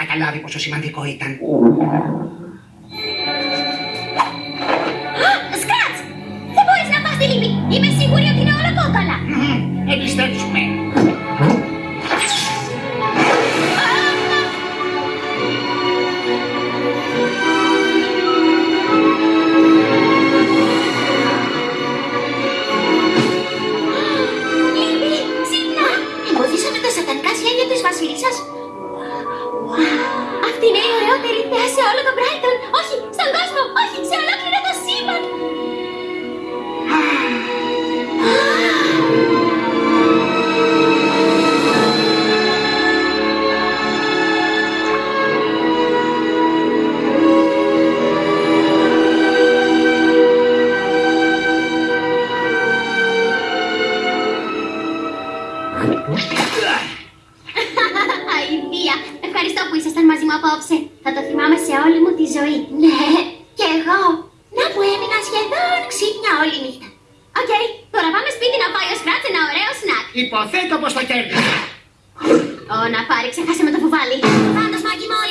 καταλάβει πόσο σημαντικό ήταν. Σκράτς! Δεν μπορείς να πας στη λύπη. Είμαι σίγουρη ότι είναι όλα όλο το Brighton. Όχι, στον κόσμο, όχι, σε ολόκληρο το σύμπαν. Αηδία, ευχαριστώ που ήσασταν μαζί μου απόψε. Θα το θυμάμαι σε όλη μου τη ζωή. Ναι, και εγώ. Να που έμεινα σχεδόν ξύπνια όλη νύχτα. Οκ, τώρα πάμε σπίτι να φάει ο Σκρατς ένα ωραίο σνακ. Υποθέτω πως το κέρδισα. Ω, να πάρει, ξεχάσαμε το βουβάλι. Φάντασμα, Μαγκί, Μόλι Μαγκί.